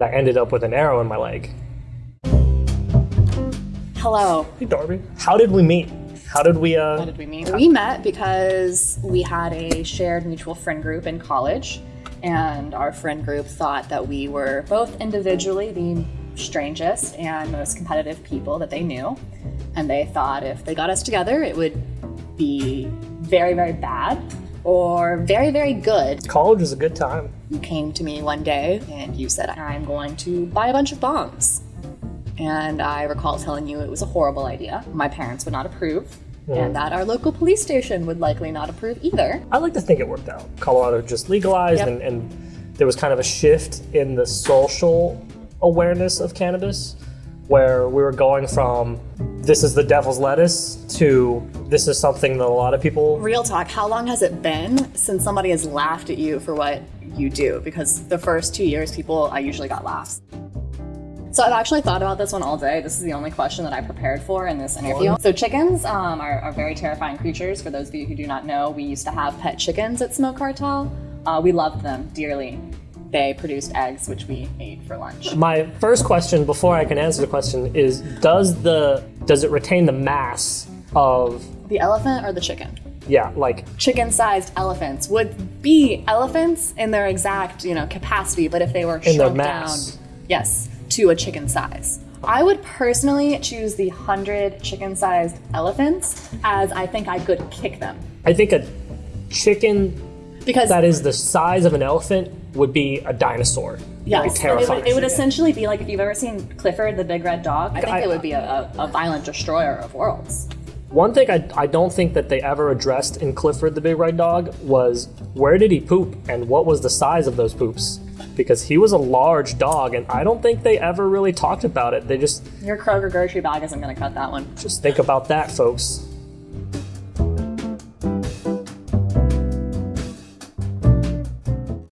I ended up with an arrow in my leg. Hello. Hey, Darby. How did we meet? How did we, uh, How did we meet? We met because we had a shared mutual friend group in college, and our friend group thought that we were both individually the strangest and most competitive people that they knew. And they thought if they got us together, it would be very, very bad or very, very good. college was a good time. You came to me one day and you said, I'm going to buy a bunch of bombs. And I recall telling you it was a horrible idea. My parents would not approve, and that our local police station would likely not approve either. I like to think it worked out. Colorado just legalized, Yep. and, and there was kind of a shift in the social awareness of cannabis, where we were going from this is the devil's lettuce to this is something that a lot of people. Real talk, how long has it been since somebody has laughed at you for what you do? Because the first two years, people, I usually got laughs. So I've actually thought about this one all day. This is the only question that I prepared for in this interview. So chickens um, are, are very terrifying creatures. For those of you who do not know, we used to have pet chickens at Smoke Cartel. Uh, we loved them dearly. They produced eggs, which we ate for lunch. My first question, before I can answer the question, is does the does it retain the mass of The elephant or the chicken? yeah like Chicken-sized elephants would be elephants in their exact, you know, capacity, but if they were In shrunk down, yes, to a chicken size. I would personally choose the 100 chicken-sized elephants as I think I could kick them. I think a chicken Because that is the size of an elephant would be a dinosaur. yes, It'd it would, it would essentially be like if you've ever seen Clifford the Big Red Dog, I think I- it would be a, a, a violent destroyer of worlds. One thing I, I don't think that they ever addressed in Clifford the Big Red Dog was where did he poop and what was the size of those poops? Because he was a large dog and I don't think they ever really talked about it. They just Your Kroger grocery bag isn't going to cut that one. just think about that, folks.